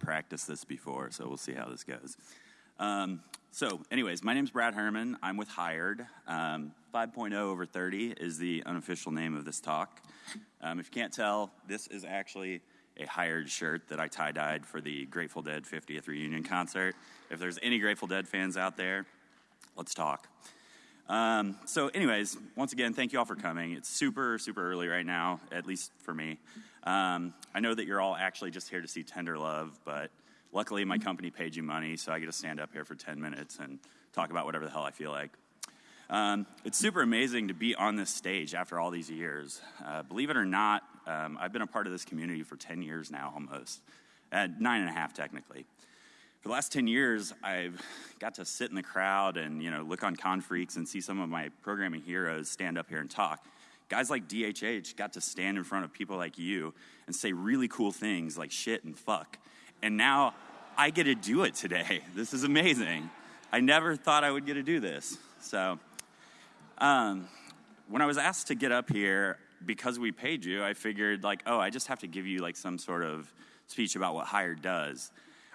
practiced this before, so we'll see how this goes. Um, so, anyways, my name's Brad Herman. I'm with Hired. Um, 5.0 over 30 is the unofficial name of this talk. Um, if you can't tell, this is actually a Hired shirt that I tie dyed for the Grateful Dead 50th reunion concert. If there's any Grateful Dead fans out there, let's talk. Um, so, anyways, once again, thank you all for coming. It's super, super early right now, at least for me. Um, I know that you're all actually just here to see Tenderlove, but luckily my company paid you money, so I get to stand up here for 10 minutes and talk about whatever the hell I feel like. Um, it's super amazing to be on this stage after all these years. Uh, believe it or not, um, I've been a part of this community for 10 years now almost, uh, nine and a half technically for the last 10 years, I've got to sit in the crowd and, you know, look on Confreaks and see some of my programming heroes stand up here and talk. Guys like DHH got to stand in front of people like you and say really cool things like shit and fuck. And now I get to do it today. This is amazing. I never thought I would get to do this. So, um, when I was asked to get up here because we paid you, I figured, like, oh, I just have to give you like some sort of speech about what Hired does.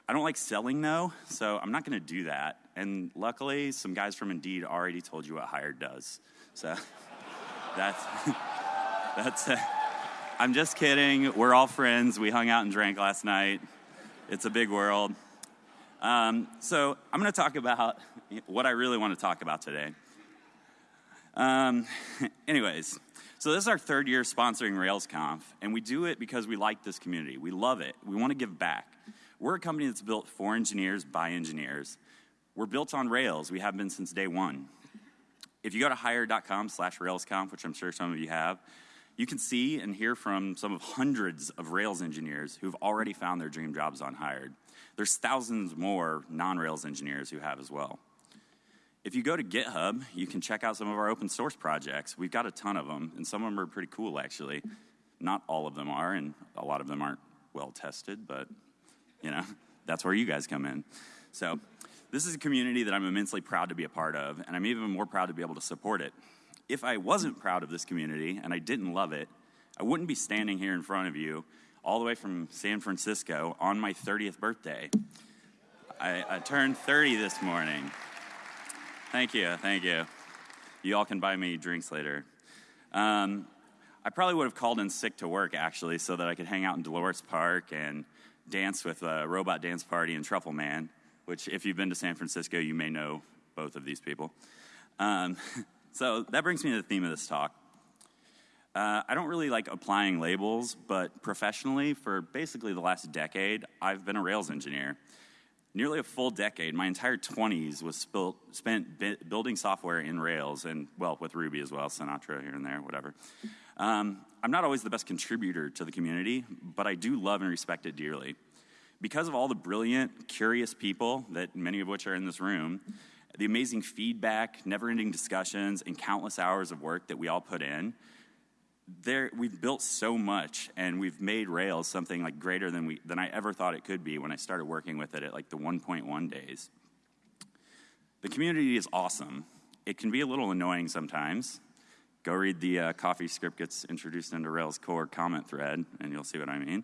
I don't like selling though, so I'm not going to do that. And luckily, some guys from Indeed already told you what Hired does. So that's that's. Uh, I'm just kidding. We're all friends. We hung out and drank last night. It's a big world. Um, so I'm going to talk about what I really want to talk about today. Um, anyways, so this is our third year sponsoring RailsConf, and we do it because we like this community. We love it. We want to give back. We're a company that's built for engineers by engineers. We're built on Rails. We have been since day one. If you go to hired.com slash RailsConf, which I'm sure some of you have, you can see and hear from some of hundreds of Rails engineers who've already found their dream jobs on Hired. There's thousands more non-Rails engineers who have as well. If you go to GitHub, you can check out some of our open source projects. We've got a ton of them, and some of them are pretty cool, actually. Not all of them are, and a lot of them aren't well tested, but you know, that's where you guys come in. So, this is a community that I'm immensely proud to be a part of, and I'm even more proud to be able to support it. If I wasn't proud of this community and I didn't love it, I wouldn't be standing here in front of you all the way from San Francisco on my 30th birthday. I, I turned 30 this morning. Thank you, thank you. You all can buy me drinks later. Um, I probably would have called in sick to work actually so that I could hang out in Dolores Park and dance with a Robot Dance Party and Truffle Man, which, if you've been to San Francisco, you may know both of these people. Um, so that brings me to the theme of this talk. Uh, I don't really like applying labels, but professionally, for basically the last decade, I've been a Rails engineer. Nearly a full decade, my entire 20s was spilt, spent bi- building software in Rails and, well, with Ruby as well, Sinatra here and there, whatever. Um, I'm not always the best contributor to the community, but I do love and respect it dearly. Because of all the brilliant, curious people, that many of which are in this room, the amazing feedback, never ending discussions, and countless hours of work that we all put in, there, we've built so much and we've made Rails something like greater than, we, than I ever thought it could be when I started working with it at like the 1.1 days. The community is awesome. It can be a little annoying sometimes, Go read the uh, CoffeeScript gets introduced into Rails core comment thread, and you'll see what I mean.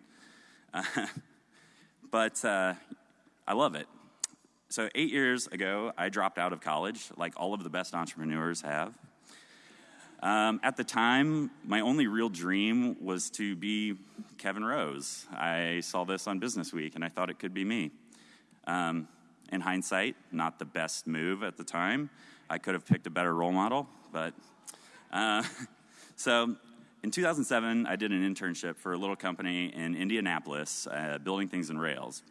Uh, but uh, I love it. So, eight years ago, I dropped out of college, like all of the best entrepreneurs have. Um, at the time, my only real dream was to be Kevin Rose. I saw this on Business Week, and I thought it could be me. Um, in hindsight, not the best move at the time. I could have picked a better role model, but uh, so in 2007, I did an internship for a little company in Indianapolis, uh, building things in Rails.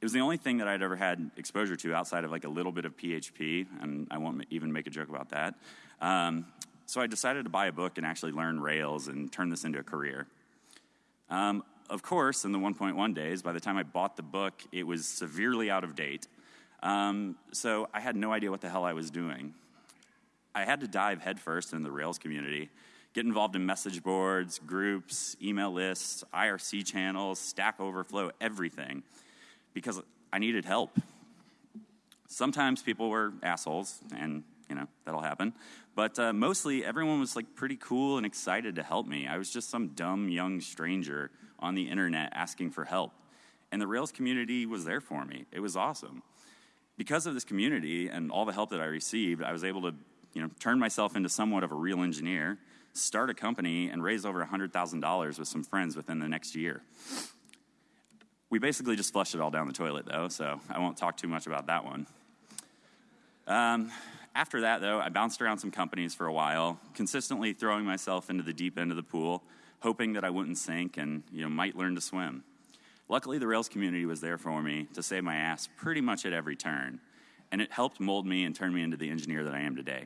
It was the only thing that I'd ever had exposure to outside of like a little bit of PHP, and I won't even make a joke about that. Um, so I decided to buy a book and actually learn Rails and turn this into a career. Um, of course, in the 1.1 days, by the time I bought the book, it was severely out of date. Um, so I had no idea what the hell I was doing. I had to dive headfirst into the Rails community, get involved in message boards, groups, email lists, IRC channels, Stack Overflow, everything, because I needed help. Sometimes people were assholes, and you know that'll happen. But uh, mostly, everyone was like pretty cool and excited to help me. I was just some dumb young stranger on the internet asking for help, and the Rails community was there for me. It was awesome. Because of this community and all the help that I received, I was able to you know, turn myself into somewhat of a real engineer, start a company, and raise over $100,000 with some friends within the next year. We basically just flushed it all down the toilet, though, so I won't talk too much about that one. Um, after that, though, I bounced around some companies for a while, consistently throwing myself into the deep end of the pool, hoping that I wouldn't sink and you know, might learn to swim. Luckily, the Rails community was there for me to save my ass pretty much at every turn, and it helped mold me and turn me into the engineer that I am today.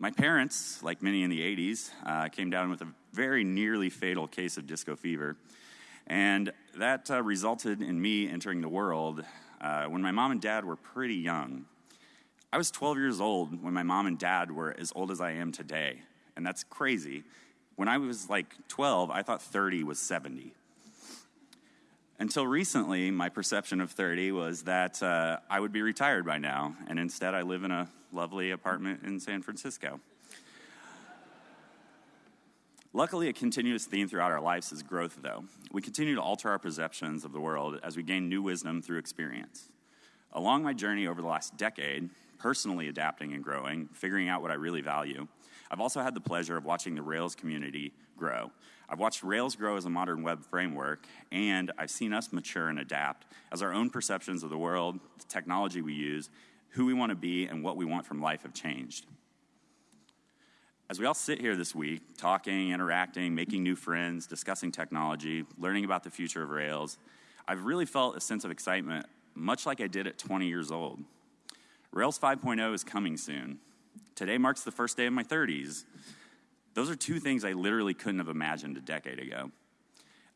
My parents, like many in the 80s, uh, came down with a very nearly fatal case of disco fever, and that uh, resulted in me entering the world uh, when my mom and dad were pretty young. I was 12 years old when my mom and dad were as old as I am today, and that's crazy. When I was like 12, I thought 30 was 70. Until recently, my perception of 30 was that uh, I would be retired by now, and instead I live in a lovely apartment in San Francisco. Luckily, a continuous theme throughout our lives is growth, though. We continue to alter our perceptions of the world as we gain new wisdom through experience. Along my journey over the last decade, personally adapting and growing, figuring out what I really value, I've also had the pleasure of watching the Rails community grow. I've watched Rails grow as a modern web framework, and I've seen us mature and adapt as our own perceptions of the world, the technology we use, who we want to be, and what we want from life have changed. As we all sit here this week, talking, interacting, making new friends, discussing technology, learning about the future of Rails, I've really felt a sense of excitement, much like I did at 20 years old. Rails 5.0 is coming soon. Today marks the first day of my 30s. Those are two things I literally couldn't have imagined a decade ago.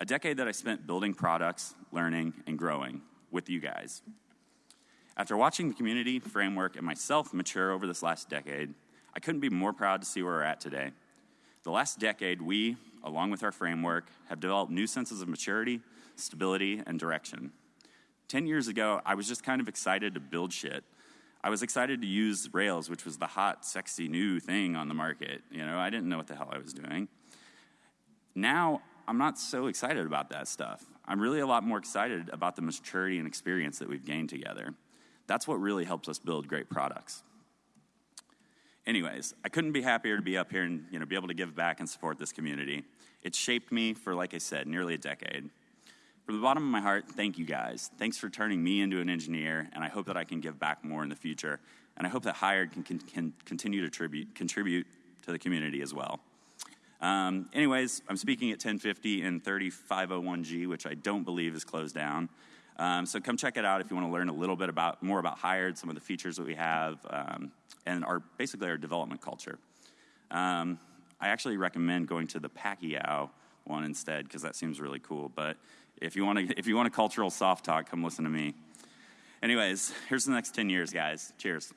A decade that I spent building products, learning, and growing with you guys. After watching the community, framework, and myself mature over this last decade, I couldn't be more proud to see where we're at today. The last decade, we, along with our framework, have developed new senses of maturity, stability, and direction. Ten years ago, I was just kind of excited to build shit I was excited to use Rails, which was the hot, sexy new thing on the market. You know, I didn't know what the hell I was doing. Now, I'm not so excited about that stuff. I'm really a lot more excited about the maturity and experience that we've gained together. That's what really helps us build great products. Anyways, I couldn't be happier to be up here and you know, be able to give back and support this community. It shaped me for, like I said, nearly a decade. From the bottom of my heart, thank you guys. Thanks for turning me into an engineer, and I hope that I can give back more in the future. And I hope that Hired can, can, can continue to tribute, contribute to the community as well. Um, anyways, I'm speaking at 1050 in 3501G, which I don't believe is closed down. Um, so come check it out if you want to learn a little bit about more about Hired, some of the features that we have, um, and our basically our development culture. Um, I actually recommend going to the Pacquiao one instead because that seems really cool. But if you want to, if you want a cultural soft talk, come listen to me. Anyways, here's the next 10 years, guys. Cheers.